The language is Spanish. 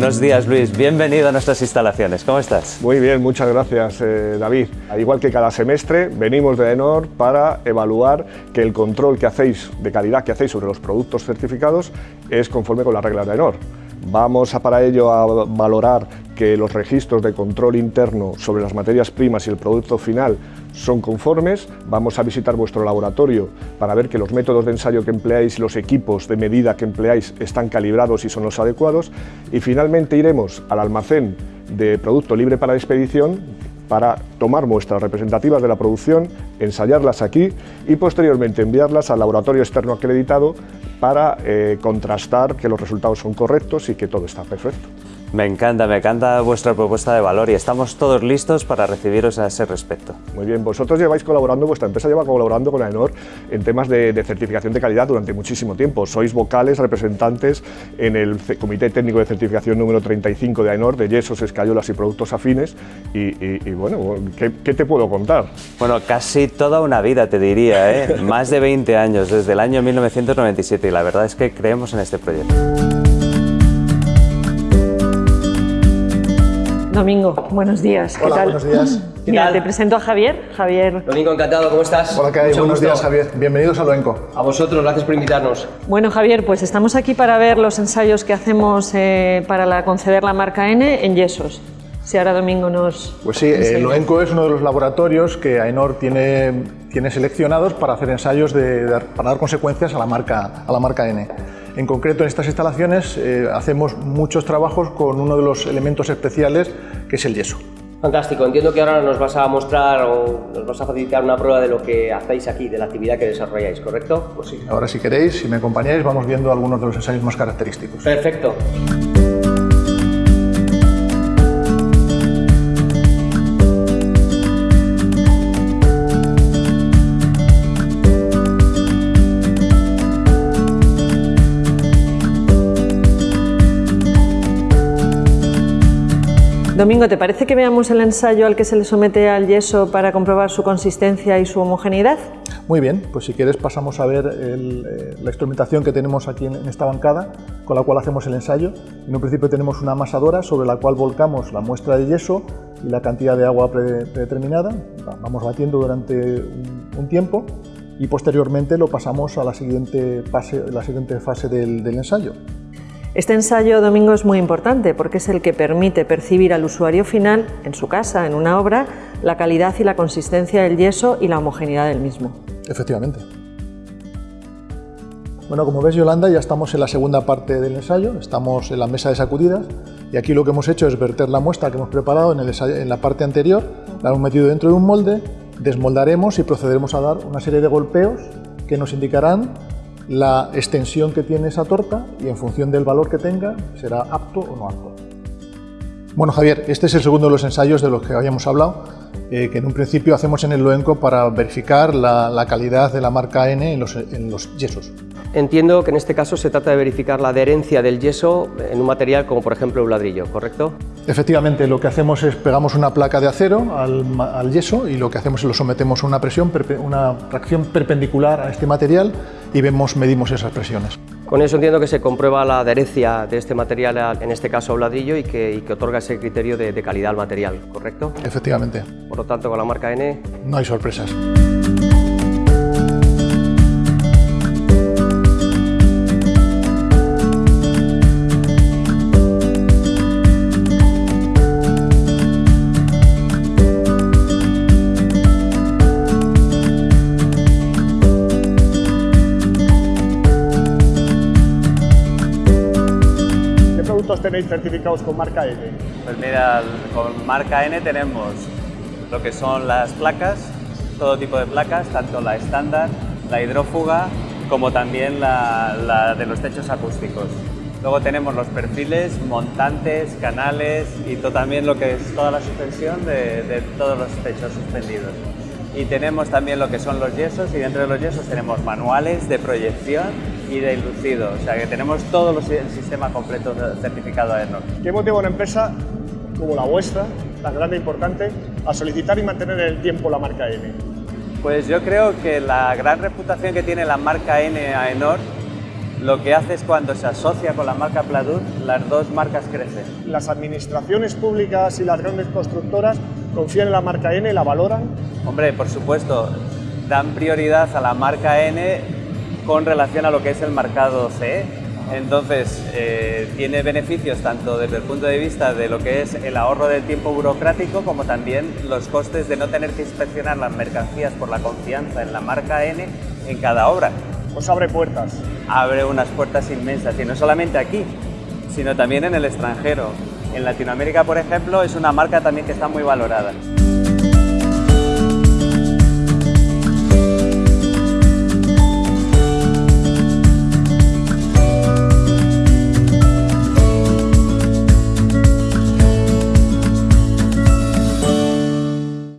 Buenos días Luis, bienvenido a nuestras instalaciones, ¿cómo estás? Muy bien, muchas gracias eh, David. Al igual que cada semestre, venimos de ENOR para evaluar que el control que hacéis de calidad que hacéis sobre los productos certificados es conforme con las reglas de ENOR. Vamos a para ello a valorar que los registros de control interno sobre las materias primas y el producto final son conformes, vamos a visitar vuestro laboratorio para ver que los métodos de ensayo que empleáis y los equipos de medida que empleáis están calibrados y son los adecuados. Y finalmente iremos al almacén de producto libre para expedición para tomar muestras representativas de la producción, ensayarlas aquí y posteriormente enviarlas al laboratorio externo acreditado para eh, contrastar que los resultados son correctos y que todo está perfecto. Me encanta, me encanta vuestra propuesta de valor y estamos todos listos para recibiros a ese respecto. Muy bien, vosotros lleváis colaborando, vuestra empresa lleva colaborando con AENOR en temas de, certificación de calidad durante muchísimo tiempo. Sois vocales, representantes en el Comité Técnico de Certificación número 35 de AENOR, de yesos, escayolas y productos afines. Y, bueno, ¿qué, ¿qué, te puedo contar? Bueno, casi toda una vida te diría, ¿eh? más de 20 años, desde el año 1997 y la verdad es que creemos en este proyecto. Domingo, buenos días. ¿Qué tal? buenos días. Mira, te presento a Javier. Javier. Domingo, encantado, ¿cómo estás? Hola, ¿qué hay? Buenos días, Javier. Bienvenidos a Loenco. A vosotros, gracias por invitarnos. Bueno, Javier, pues estamos aquí para ver los ensayos que hacemos eh, para conceder la marca N en yesos. Si ahora Domingo nos... Pues sí, eh, Loenco es uno de los laboratorios que AENOR tiene, tiene seleccionados para hacer ensayos de, para dar consecuencias a la marca, a la marca N. En concreto, en estas instalaciones eh, hacemos muchos trabajos con uno de los elementos especiales, que es el yeso. Fantástico, entiendo que ahora nos vas a mostrar o nos vas a facilitar una prueba de lo que hacéis aquí, de la actividad que desarrolláis, ¿correcto? Pues sí, ahora si queréis, si me acompañáis, vamos viendo algunos de los ensayos más característicos. Perfecto. Domingo, ¿te parece que veamos el ensayo al que se le somete al yeso para comprobar su consistencia y su homogeneidad? Muy bien, pues si quieres pasamos a ver eh, la instrumentación que tenemos aquí en, esta bancada con la cual hacemos el ensayo. En un principio tenemos una amasadora sobre la cual volcamos la muestra de yeso y la cantidad de agua predeterminada. Vamos batiendo durante un, tiempo y posteriormente lo pasamos a la siguiente fase, la siguiente fase del ensayo. Este ensayo domingo es muy importante porque es el que permite percibir al usuario final, en su casa, en una obra, la calidad y la consistencia del yeso y la homogeneidad del mismo. Efectivamente. Bueno, como ves Yolanda, ya estamos en la segunda parte del ensayo, estamos en la mesa de sacudidas y aquí lo que hemos hecho es verter la muestra que hemos preparado en, en la parte anterior, la hemos metido dentro de un molde, desmoldaremos y procederemos a dar una serie de golpeos que nos indicarán la extensión que tiene esa torta y en función del valor que tenga será apto o no apto. Bueno Javier, este es el segundo de los ensayos de los que habíamos hablado, eh, que en un principio hacemos en el Loenco para verificar la, calidad de la marca N en los, en los yesos. Entiendo que en este caso se trata de verificar la adherencia del yeso en un material como por ejemplo un ladrillo, ¿correcto? Efectivamente, lo que hacemos es pegamos una placa de acero al, yeso y lo que hacemos es lo sometemos a una presión, una tracción perpendicular a este material y vemos, medimos esas presiones. Con eso entiendo que se comprueba la adherencia de este material, en este caso a un ladrillo, y que, otorga ese criterio de, de calidad al material, ¿correcto? Efectivamente. Por lo tanto, con la marca N... No hay sorpresas. Tenéis certificados con marca N? Pues mira, con marca N tenemos lo que son las placas, todo tipo de placas, tanto la estándar, la hidrófuga, como también la, de los techos acústicos. Luego tenemos los perfiles, montantes, canales y todo, también lo que es toda la suspensión de, de todos los techos suspendidos. Y tenemos también lo que son los yesos y dentro de los yesos tenemos manuales de proyección y de inducido, o sea que tenemos todo el sistema completo certificado AENOR. ¿Qué motiva a una empresa como la vuestra, tan grande e importante, a solicitar y mantener en el tiempo la marca N? Pues yo creo que la gran reputación que tiene la marca N AENOR lo que hace es cuando se asocia con la marca Pladur, las dos marcas crecen. Las administraciones públicas y las grandes constructoras confían en la marca N y la valoran. Hombre, por supuesto, dan prioridad a la marca N con relación a lo que es el mercado CE. Entonces, eh, tiene beneficios tanto desde el punto de vista de lo que es el ahorro del tiempo burocrático como también los costes de no tener que inspeccionar las mercancías por la confianza en la marca N en cada obra. Os abre puertas. Abre unas puertas inmensas y no solamente aquí, sino también en el extranjero. En Latinoamérica, por ejemplo, es una marca también que está muy valorada.